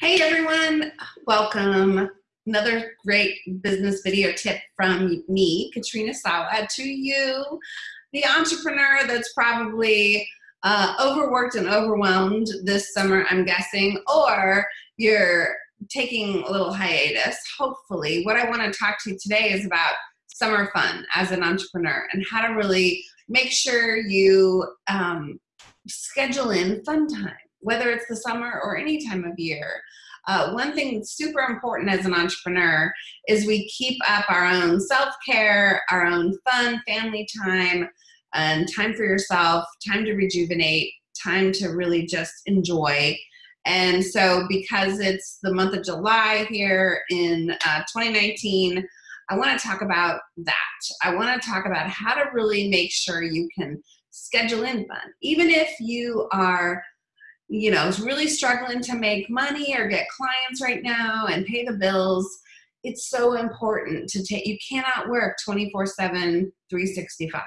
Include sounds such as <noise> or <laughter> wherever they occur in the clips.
Hey everyone, welcome. Another great business video tip from me, Katrina Sawa, to you, the entrepreneur that's probably uh, overworked and overwhelmed this summer, I'm guessing, or you're taking a little hiatus, hopefully. What I want to talk to you today is about summer fun as an entrepreneur and how to really make sure you um, schedule in fun time whether it's the summer or any time of year. Uh, one thing that's super important as an entrepreneur is we keep up our own self-care, our own fun, family time, and time for yourself, time to rejuvenate, time to really just enjoy. And so because it's the month of July here in uh, 2019, I want to talk about that. I want to talk about how to really make sure you can schedule in fun. Even if you are you know, is really struggling to make money or get clients right now and pay the bills, it's so important to take, you cannot work 24 7, 365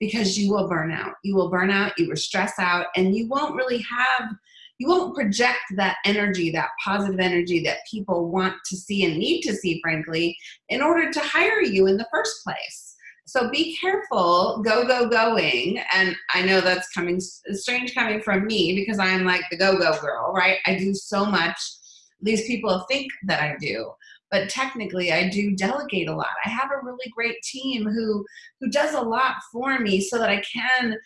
because you will burn out. You will burn out, you will stress out, and you won't really have, you won't project that energy, that positive energy that people want to see and need to see, frankly, in order to hire you in the first place. So be careful, go, go, going. And I know that's coming strange coming from me because I'm like the go, go girl, right? I do so much. These people think that I do, but technically I do delegate a lot. I have a really great team who, who does a lot for me so that I can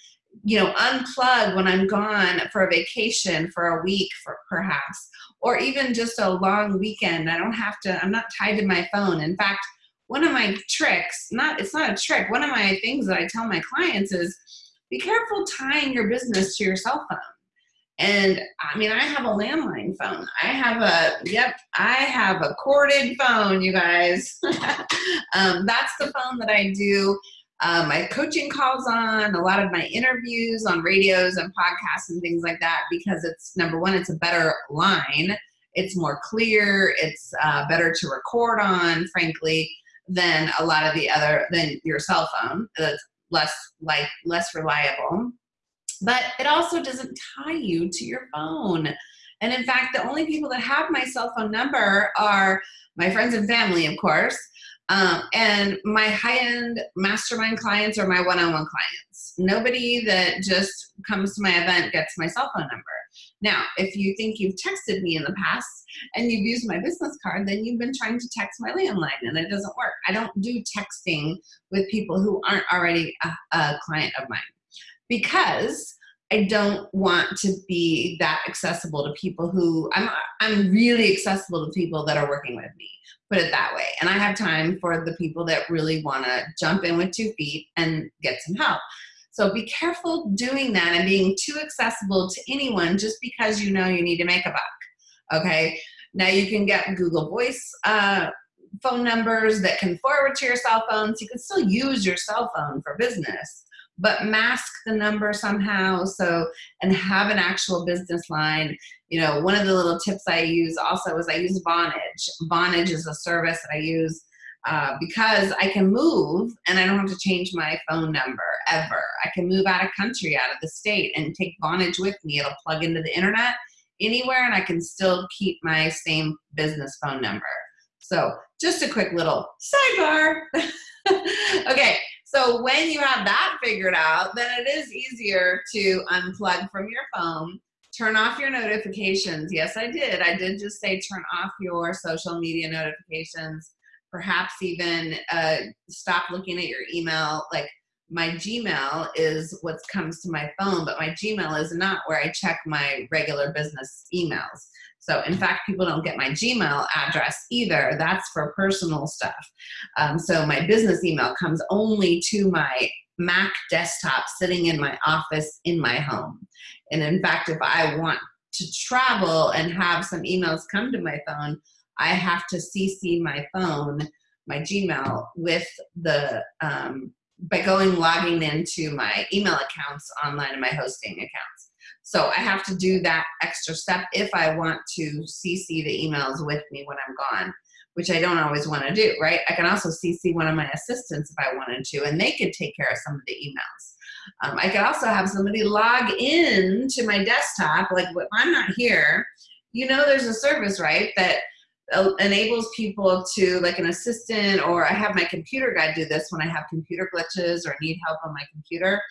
you know, unplug when I'm gone for a vacation for a week for perhaps, or even just a long weekend. I don't have to, I'm not tied to my phone. In fact, one of my tricks, not it's not a trick, one of my things that I tell my clients is be careful tying your business to your cell phone. And I mean, I have a landline phone. I have a, yep, I have a corded phone, you guys. <laughs> um, that's the phone that I do uh, my coaching calls on, a lot of my interviews on radios and podcasts and things like that because it's number one, it's a better line. It's more clear. It's uh, better to record on, frankly than a lot of the other than your cell phone that's less like less reliable. But it also doesn't tie you to your phone. And in fact the only people that have my cell phone number are my friends and family of course um, and my high-end mastermind clients or my one-on-one clients. Nobody that just comes to my event gets my cell phone number now, if you think you've texted me in the past and you've used my business card, then you've been trying to text my landline and it doesn't work. I don't do texting with people who aren't already a, a client of mine because I don't want to be that accessible to people who I'm I'm really accessible to people that are working with me. Put it that way. And I have time for the people that really want to jump in with two feet and get some help. So be careful doing that and being too accessible to anyone just because you know you need to make a buck. Okay. Now you can get Google Voice uh, phone numbers that can forward to your cell phone. So you can still use your cell phone for business, but mask the number somehow. So, and have an actual business line. You know, one of the little tips I use also is I use Vonage. Vonage is a service that I use uh, because I can move and I don't have to change my phone number ever. I can move out of country, out of the state, and take Vonage with me. It'll plug into the internet anywhere, and I can still keep my same business phone number. So, just a quick little sidebar. <laughs> okay, so when you have that figured out, then it is easier to unplug from your phone turn off your notifications. Yes, I did. I did just say turn off your social media notifications perhaps even uh, stop looking at your email. Like my Gmail is what comes to my phone, but my Gmail is not where I check my regular business emails. So in fact, people don't get my Gmail address either. That's for personal stuff. Um, so my business email comes only to my Mac desktop sitting in my office in my home. And in fact, if I want to travel and have some emails come to my phone, I have to CC my phone, my Gmail, with the um, by going logging into my email accounts online and my hosting accounts. So I have to do that extra step if I want to CC the emails with me when I'm gone, which I don't always want to do, right? I can also CC one of my assistants if I wanted to, and they could take care of some of the emails. Um, I could also have somebody log in to my desktop, like if I'm not here, you know there's a service, right, that enables people to like an assistant or I have my computer guy do this when I have computer glitches or need help on my computer.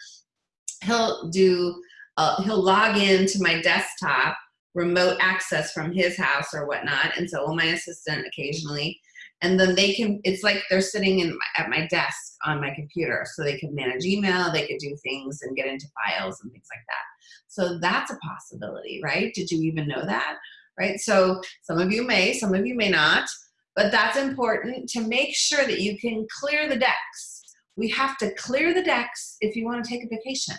He'll do, uh, he'll log into my desktop, remote access from his house or whatnot. And so will my assistant occasionally. And then they can, it's like they're sitting in my, at my desk on my computer. So they can manage email, they could do things and get into files and things like that. So that's a possibility, right? Did you even know that? Right? So some of you may, some of you may not, but that's important to make sure that you can clear the decks. We have to clear the decks if you want to take a vacation.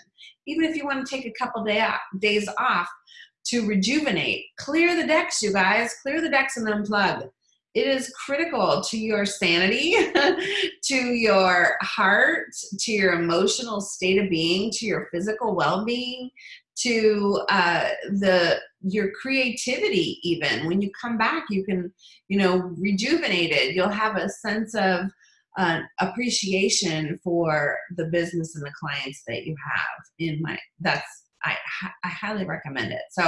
Even if you want to take a couple day off, days off to rejuvenate, clear the decks, you guys, clear the decks and unplug. It is critical to your sanity, <laughs> to your heart, to your emotional state of being, to your physical well-being, to uh, the your creativity even. When you come back you can you know rejuvenated you'll have a sense of uh, appreciation for the business and the clients that you have in my that's I, I highly recommend it. So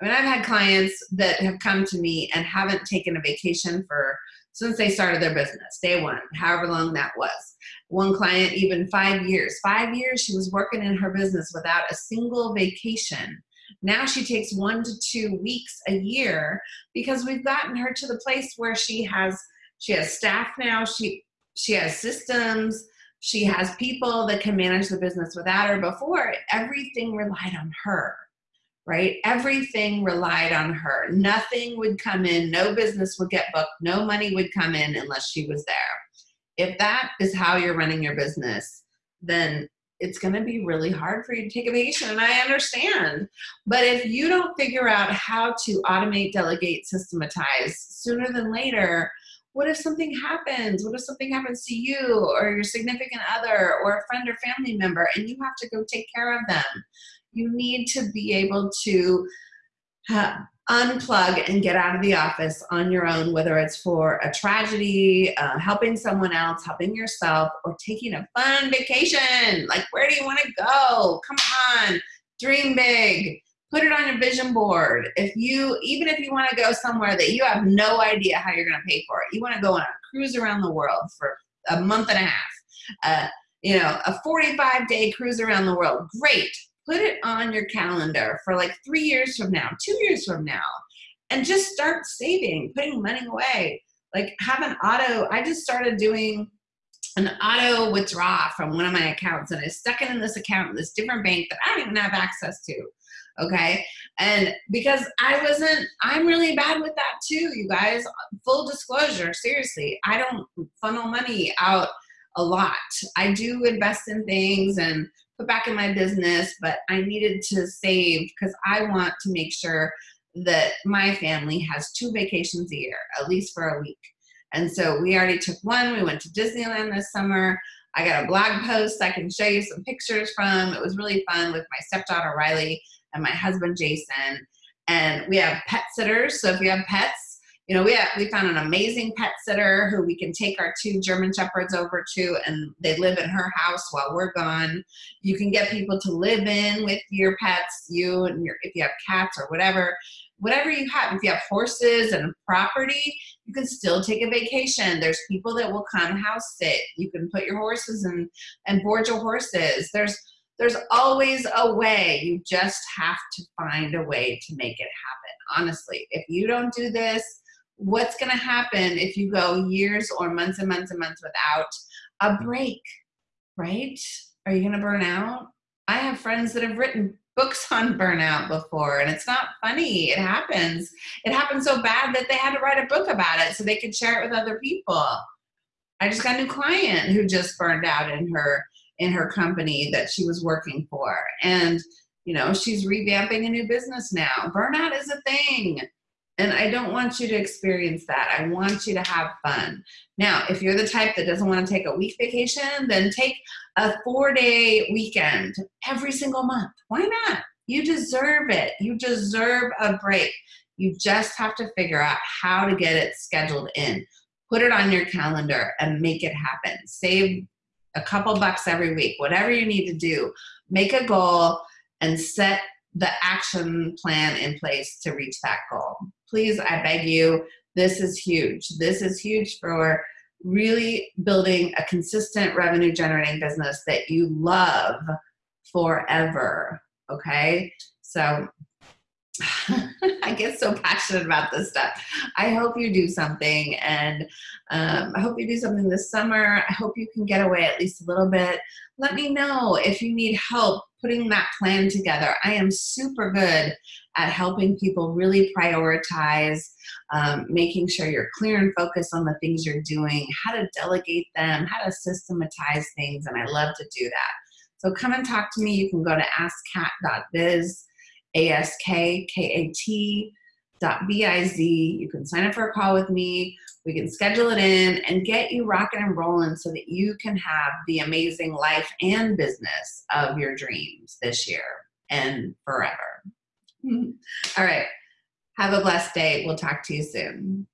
I mean I've had clients that have come to me and haven't taken a vacation for since they started their business day one however long that was. One client even five years five years she was working in her business without a single vacation. Now she takes one to two weeks a year because we've gotten her to the place where she has she has staff now she she has systems she has people that can manage the business without her. Before everything relied on her right? Everything relied on her. Nothing would come in no business would get booked no money would come in unless she was there. If that is how you're running your business then it's going to be really hard for you to take a vacation and i understand. But if you don't figure out how to automate delegate systematize sooner than later what if something happens? What if something happens to you or your significant other or a friend or family member and you have to go take care of them you need to be able to unplug and get out of the office on your own, whether it's for a tragedy, uh, helping someone else, helping yourself, or taking a fun vacation. Like, where do you want to go? Come on, dream big. Put it on your vision board. If you, even if you want to go somewhere that you have no idea how you're going to pay for it, you want to go on a cruise around the world for a month and a half, uh, you know, a 45 day cruise around the world. Great put it on your calendar for like three years from now, two years from now, and just start saving, putting money away. Like have an auto, I just started doing an auto withdraw from one of my accounts and I stuck it in this account in this different bank that I don't even have access to. Okay. And because I wasn't, I'm really bad with that too, you guys. Full disclosure, seriously, I don't funnel money out a lot. I do invest in things and put back in my business, but I needed to save because I want to make sure that my family has two vacations a year, at least for a week. And so we already took one. We went to Disneyland this summer. I got a blog post I can show you some pictures from. It was really fun with my stepdaughter Riley and my husband Jason. And we have pet sitters. So if you have pets, you know, we have, we found an amazing pet sitter who we can take our two German Shepherds over to and they live in her house while we're gone. You can get people to live in with your pets, you and your, if you have cats or whatever, whatever you have, if you have horses and property, you can still take a vacation. There's people that will come house sit. You can put your horses and, and board your horses. There's, there's always a way. You just have to find a way to make it happen. Honestly, if you don't do this, what's going to happen if you go years or months and months and months without a break, right? Are you going to burn out? I have friends that have written books on burnout before and it's not funny. It happens. It happened so bad that they had to write a book about it so they could share it with other people. I just got a new client who just burned out in her in her company that she was working for and you know she's revamping a new business now. Burnout is a thing and I don't want you to experience that. I want you to have fun. Now, if you're the type that doesn't want to take a week vacation, then take a four day weekend every single month. Why not? You deserve it. You deserve a break. You just have to figure out how to get it scheduled in. Put it on your calendar and make it happen. Save a couple bucks every week, whatever you need to do. Make a goal and set the action plan in place to reach that goal. Please, I beg you, this is huge. This is huge for really building a consistent revenue generating business that you love forever. Okay. So <laughs> I get so passionate about this stuff. I hope you do something and um, I hope you do something this summer. I hope you can get away at least a little bit. Let me know if you need help putting that plan together. I am super good at helping people really prioritize, um, making sure you're clear and focused on the things you're doing, how to delegate them, how to systematize things, and I love to do that. So come and talk to me. You can go to askkat.biz, A-S-K-K-A-T B-I-Z. You can sign up for a call with me. We can schedule it in and get you rocking and rolling so that you can have the amazing life and business of your dreams this year and forever. <laughs> All right. Have a blessed day. We'll talk to you soon.